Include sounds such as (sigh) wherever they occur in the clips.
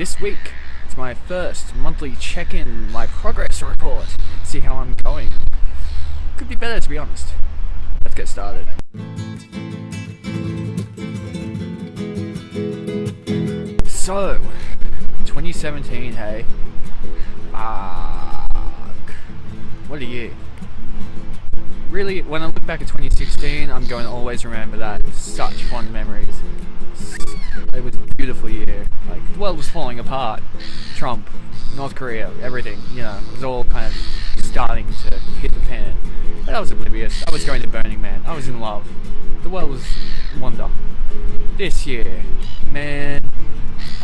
this week it's my first monthly check-in, my progress report. See how I'm going. Could be better to be honest. Let's get started. So, 2017, hey. Fuck. What a year. Really, when I look back at 2016, I'm going to always remember that. Such fond memories. It was a beautiful year. Like, the world was falling apart. Trump, North Korea, everything, you know, it was all kind of starting to hit the fan. But I was oblivious. I was going to Burning Man. I was in love. The world was wonder. This year, man,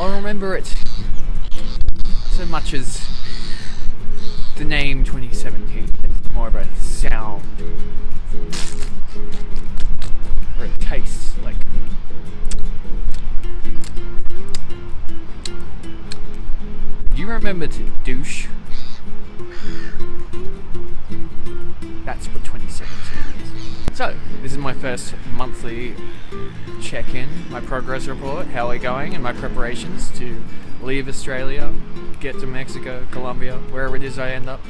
I'll remember it so much as the name 2017. It's more of a sound or it tastes like Do you remember to douche? That's what 2017 is. So, this is my first monthly check-in, my progress report, how we're going, and my preparations to leave Australia, get to Mexico, Colombia, wherever it is I end up.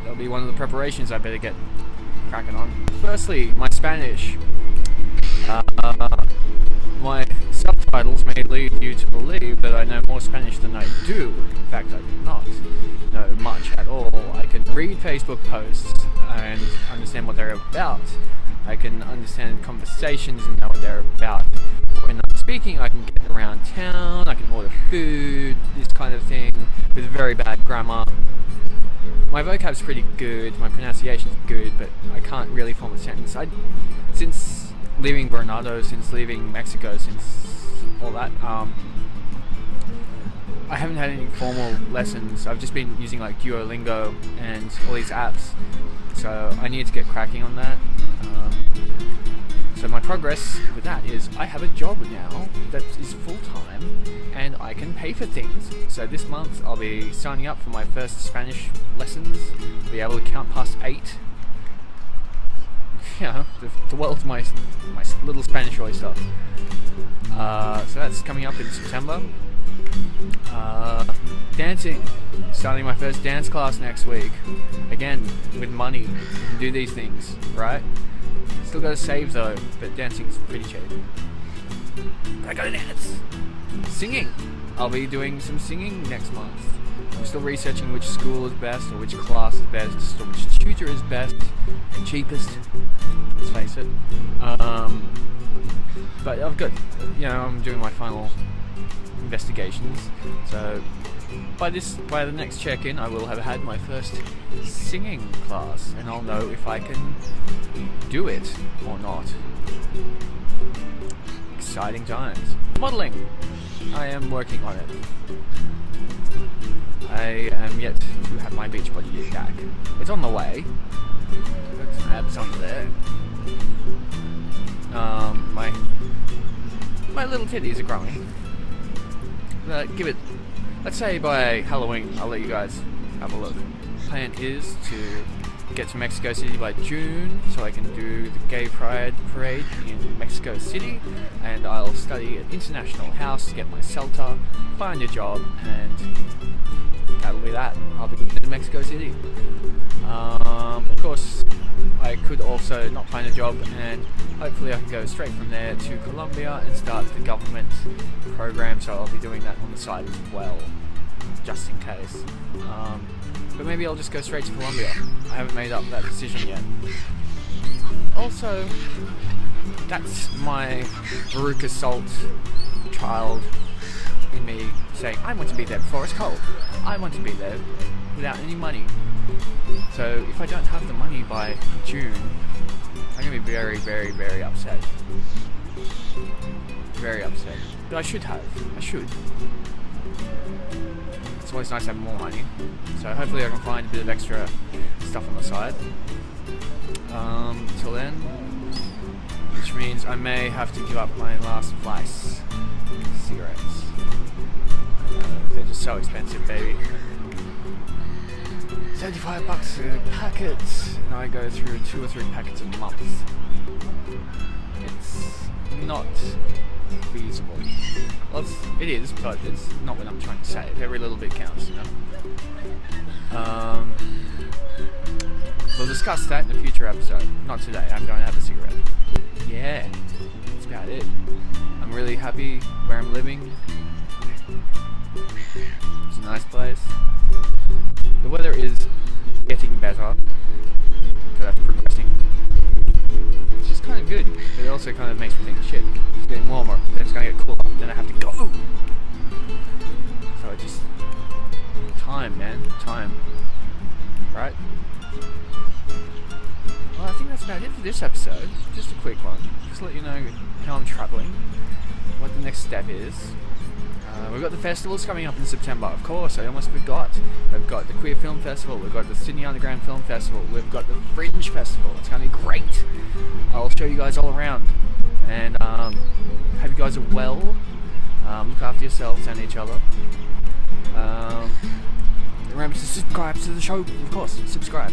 That'll be one of the preparations I better get cracking on. Firstly, my Spanish. Uh, my subtitles may lead you to believe that I know more Spanish than I do. In fact, I do not know much at all. I can read Facebook posts and understand what they're about. I can understand conversations and know what they're about. When I'm speaking, I can get around town, I can order food, this kind of thing, with very bad grammar. My vocab's pretty good, my pronunciation's good, but I can't really form a sentence. I, since leaving Bernardo, since leaving Mexico, since all that, um, I haven't had any formal lessons. I've just been using like Duolingo and all these apps, so I need to get cracking on that. Um, so my progress with that is I have a job now that is full-time and I can pay for things. So this month I'll be signing up for my first Spanish lessons, be able to count past eight. (laughs) You know, the, the world's my, my little Spanish oyster. Uh, so that's coming up in September. Uh, dancing, starting my first dance class next week. Again, with money, you can do these things, right? Still gotta save though, but dancing's pretty cheap. But I gotta dance. Singing. I'll be doing some singing next month. I'm still researching which school is best, or which class is best, or which tutor is best and cheapest. Let's face it. Um, but I've got, you know, I'm doing my final investigations. So by this, by the next check-in, I will have had my first singing class, and I'll know if I can do it or not. Exciting times. Modeling. I am working on it. I am yet to have my beach body back. It's on the way. Got some abs on there. Um, my my little titties are growing. Uh, give it, let's say by Halloween, I'll let you guys have a look. Plan is to get to Mexico City by June so I can do the Gay Pride Parade in Mexico City and I'll study at International House to get my CELTA, find a job and that'll be that. I'll be in Mexico City. Um, of course, I could also not find a job and hopefully I can go straight from there to Colombia and start the government program so I'll be doing that on the side as well just in case um, but maybe I'll just go straight to Colombia I haven't made up that decision yet also that's my Veruca Salt child in me saying I want to be there before it's cold I want to be there without any money so if I don't have the money by June, I'm going to be very, very, very upset. Very upset. But I should have. I should. It's always nice to have more money. So hopefully I can find a bit of extra stuff on the side. Um, until then, which means I may have to give up my last vice cigarettes. Uh, they're just so expensive, baby. 75 bucks a packet, and I go through two or three packets a month. It's not feasible. Well, it's, but it's not what I'm trying to say. Every little bit counts, you know. Um, we'll discuss that in a future episode. Not today. I'm going to have a cigarette. Yeah, that's about it. I'm really happy where I'm living. It's a nice place. The weather is getting better. Also kind of makes me think, shit, it's getting warmer. Then it's going to get cooler. Then I have to go. So it just... Time, man. Time. Right? Well, I think that's about it for this episode. Just a quick one. Just to let you know how I'm travelling, what the next step is. Uh, we've got the festivals coming up in September, of course, I almost forgot. We've got the Queer Film Festival, we've got the Sydney Underground Film Festival, we've got the Fringe Festival. It's going to be great. I'll show you guys all around. And um, hope you guys are well. Um, look after yourselves and each other. Um, remember to subscribe to the show, of course, subscribe.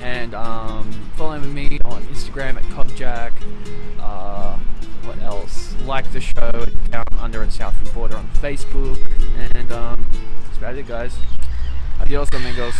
And um, follow me on Instagram at Cobjack. Uh, what else? Like the show down under and south and border on Facebook. And um, that's about it, guys. Adios, amigos.